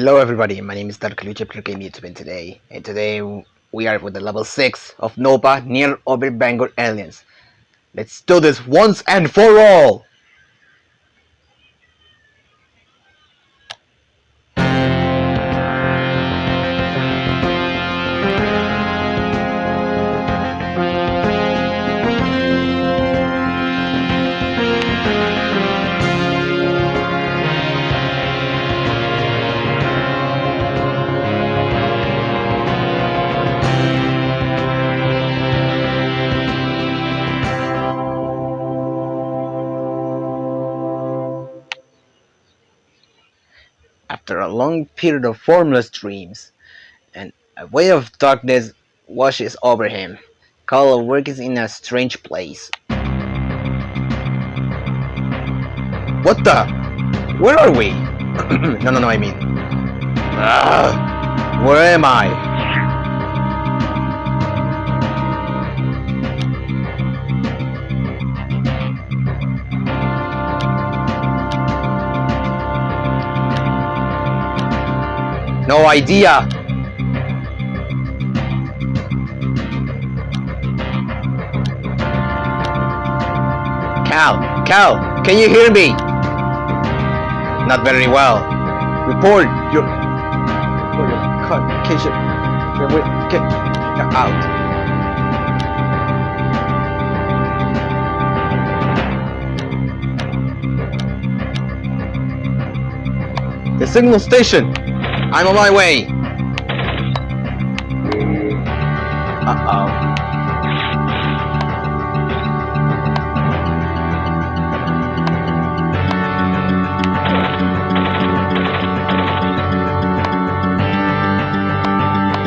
Hello everybody, my name is Dark Lucha Game YouTube and today and today we are with the level 6 of Nova near over Bangor Aliens. Let's do this once and for all! Long period of formless dreams, and a wave of darkness washes over him, Carl works in a strange place. What the? Where are we? no, no, no, I mean. Ah, where am I? No idea! Cal! Cal! Can you hear me? Not very well. Report your... Report your communication. Get out. The signal station! I'm on my way! Uh-oh.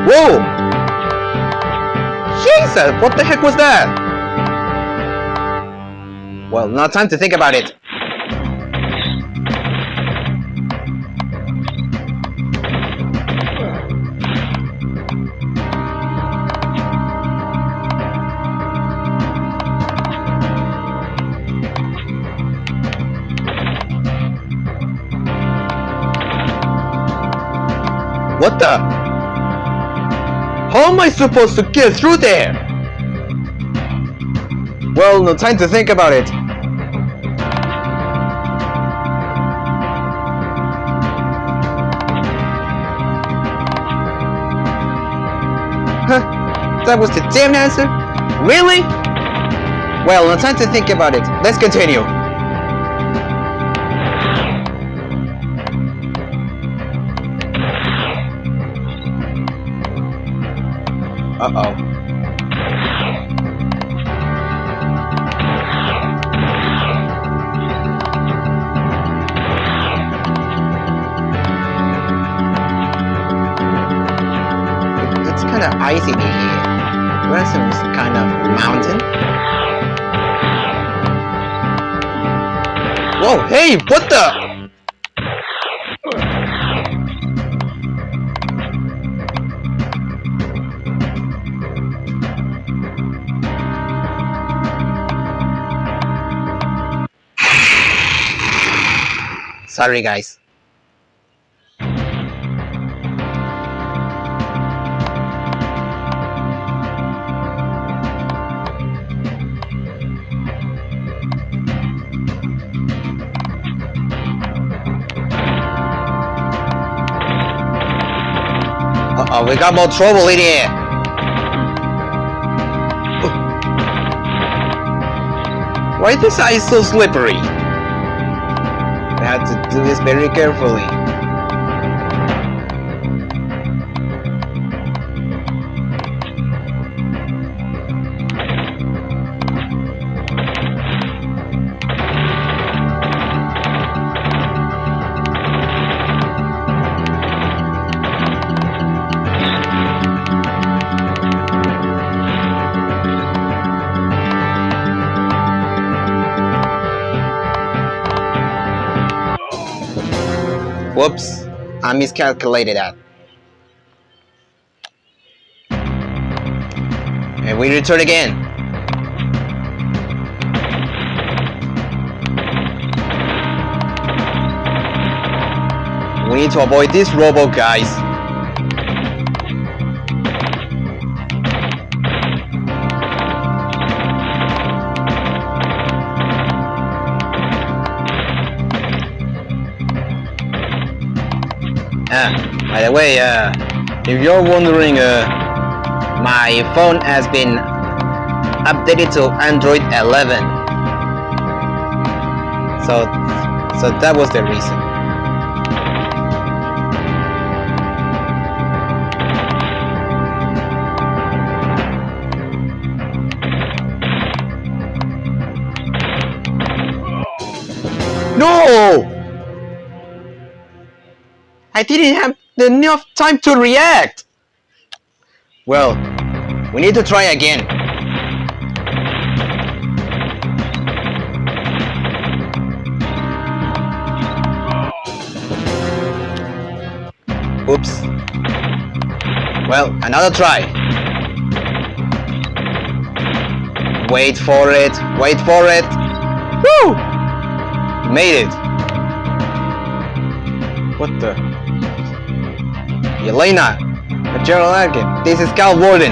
Whoa! Jesus, what the heck was that? Well, not time to think about it. What the? How am I supposed to get through there? Well, no time to think about it. Huh? That was the damn answer? Really? Well, no time to think about it. Let's continue. Uh-oh. It's kind of icy in here. Where's some kind of mountain? Whoa, hey, what the? Sorry guys. Uh-oh, we got more trouble in here. Why is this ice so slippery? Have to do this very carefully. Whoops, I miscalculated that. And we return again. We need to avoid this robo, guys. Ah, by the way, uh, if you're wondering, uh, my phone has been updated to Android 11. So, so that was the reason. No! I didn't have enough time to react! Well, we need to try again. Oops. Well, another try. Wait for it, wait for it. Woo! Made it. What the? Elena, General Arkin, this is Cal Warden.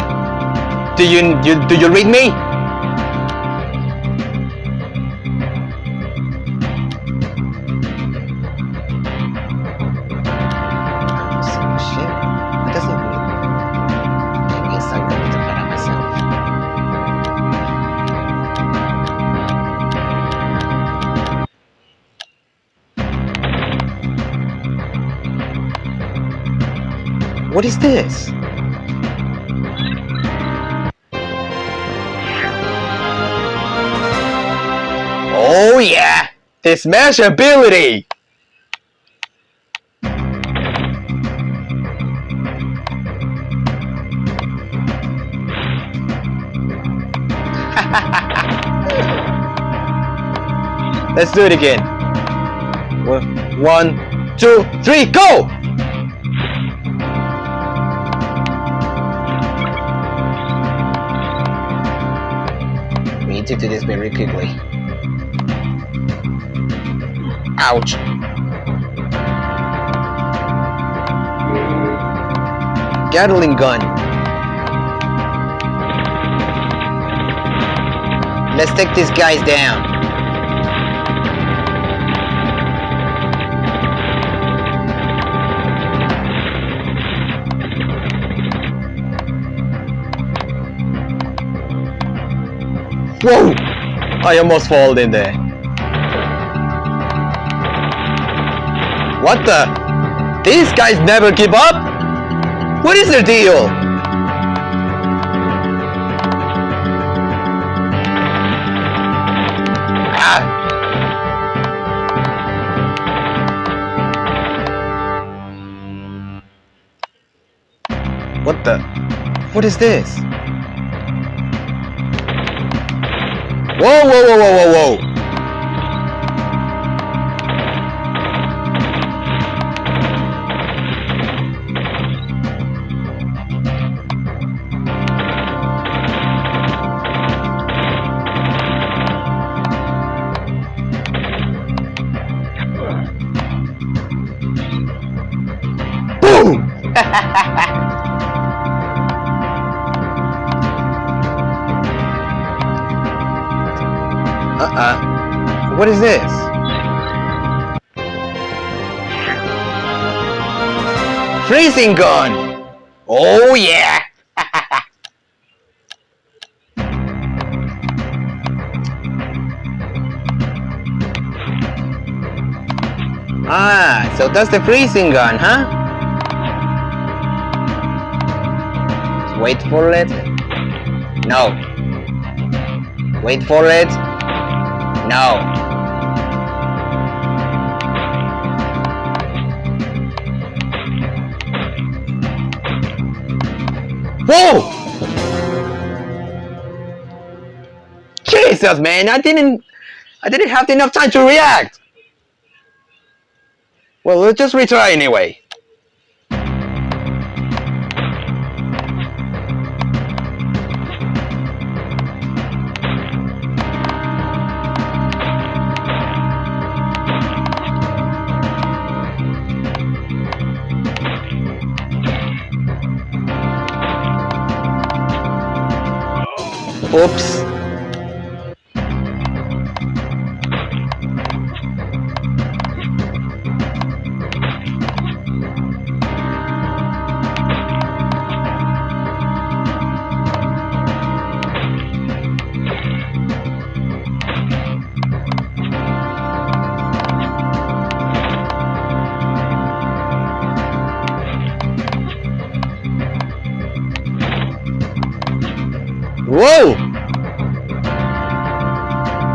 Do you, you do you read me? What is this? Oh yeah! This smash ability! Let's do it again. One, two, three, go! To this very quickly. Ouch. Gatling gun. Let's take these guys down. Whoa! I almost fall in there. What the? These guys never give up? What is their deal? Ah! What the? What is this? Whoa, whoa, whoa, whoa, whoa, whoa! Boom! What is this? Freezing gun! Oh yeah! ah, so that's the freezing gun, huh? Wait for it. No. Wait for it. No. Whoa! Jesus, man, I didn't, I didn't have enough time to react. Well, let's just retry anyway. Oops.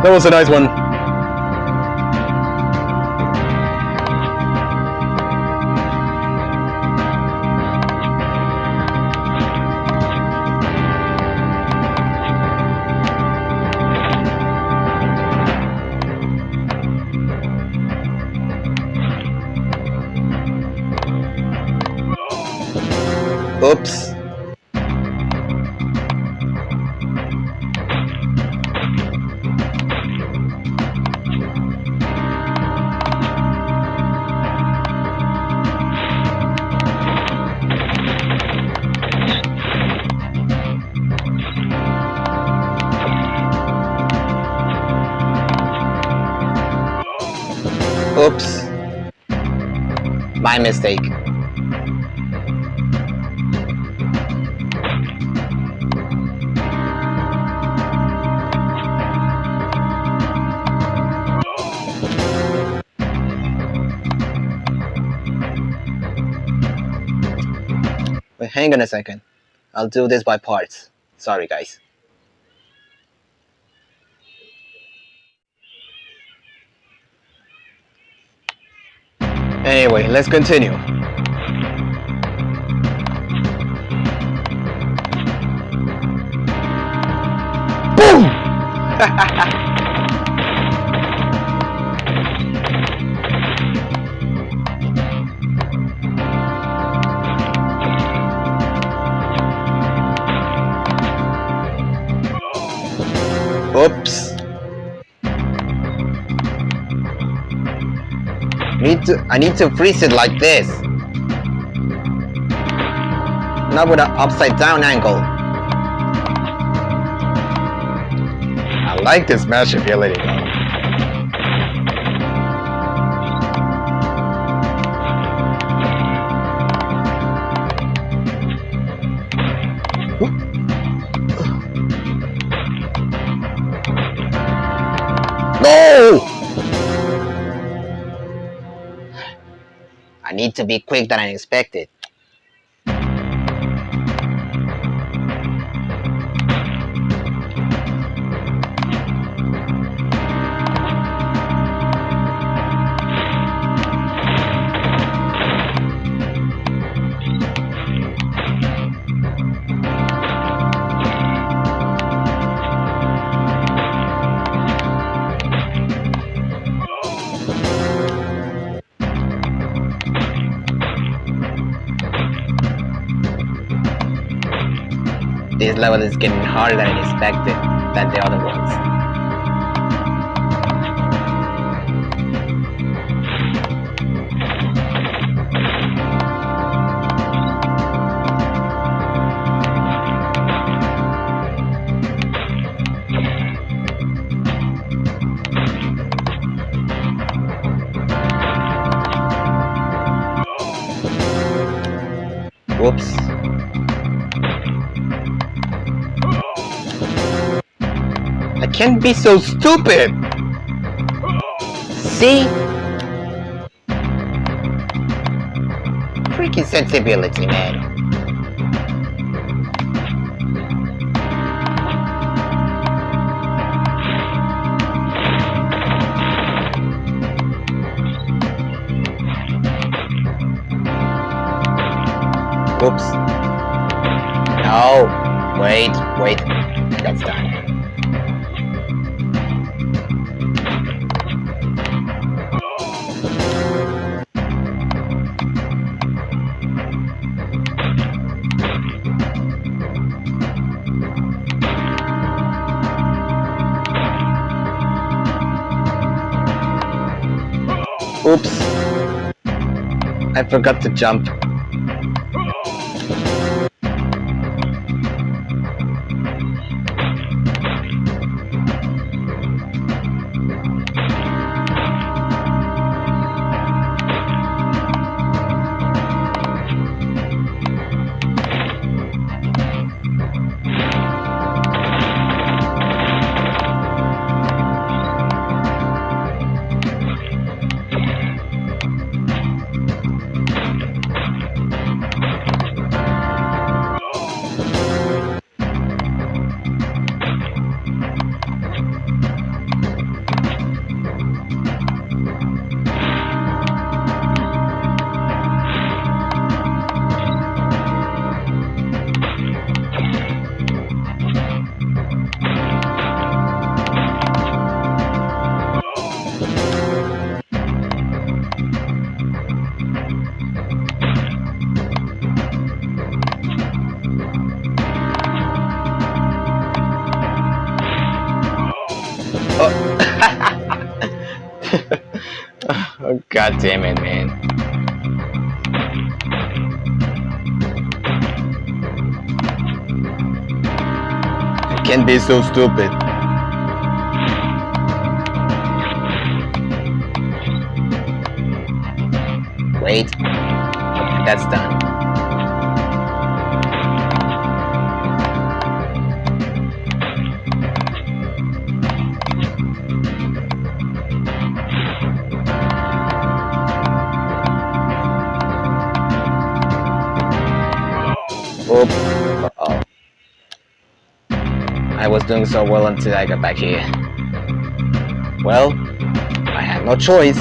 That was a nice one. Oops. Oops. My mistake. Wait, hang on a second. I'll do this by parts. Sorry, guys. Anyway, let's continue. Boom! Oops. Need to I need to freeze it like this. Not with an upside down angle. I like this mesh ability to be quick than I expected. Level is getting harder than expected than the other ones. Can't be so stupid! See? Freaking sensibility, man. Whoops. No. Wait, wait. That's done. Forgot to jump. God damn it, man. I can't be so stupid. Wait. That's done. Oop. Uh-oh. I was doing so well until I got back here. Well, I had no choice.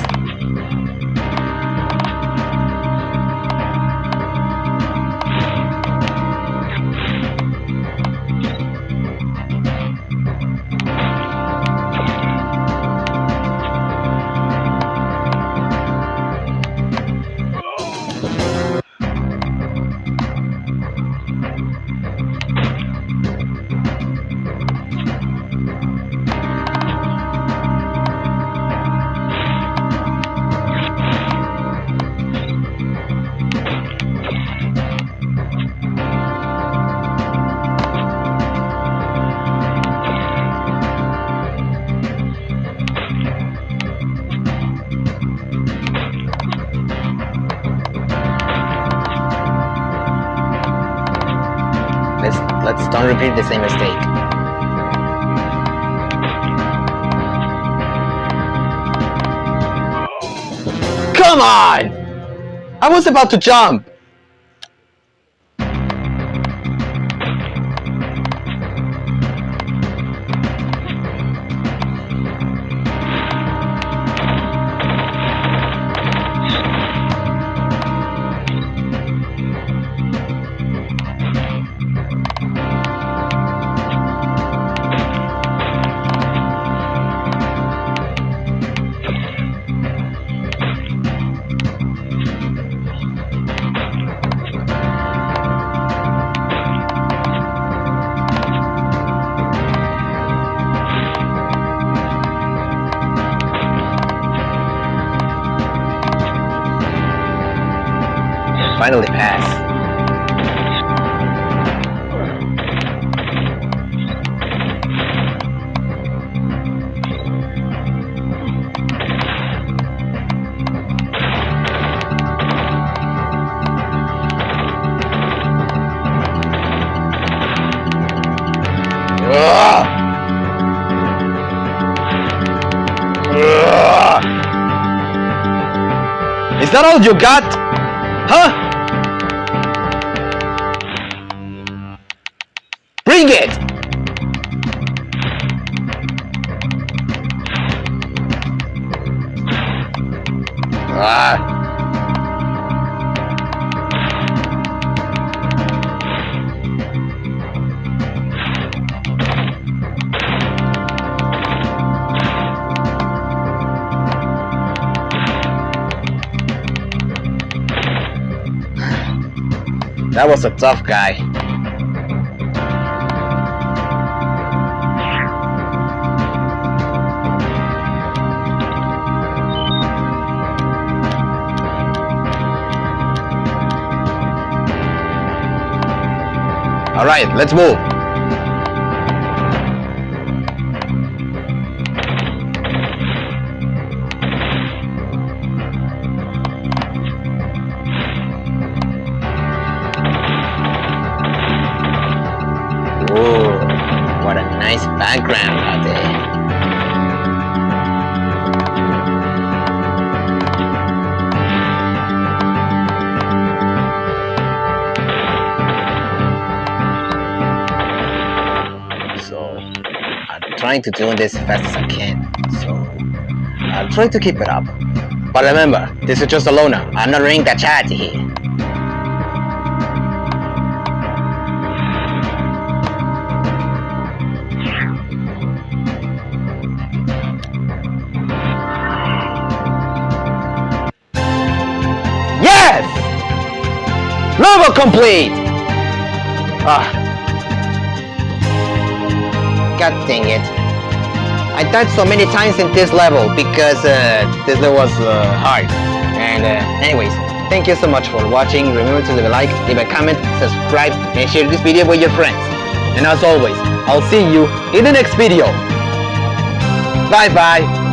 Repeat the same mistake. Come on! I was about to jump! Ugh! Is that all you got? Huh? That was a tough guy. Alright, let's move. So, I'm trying to do this as fast as I can. So, I'm trying to keep it up. But remember, this is just a loner. I'm not running the charity here. Level complete! Ah. God dang it. I died so many times in this level because uh, this level was uh, hard. And uh, anyways, thank you so much for watching. Remember to leave a like, leave a comment, subscribe, and share this video with your friends. And as always, I'll see you in the next video. Bye bye.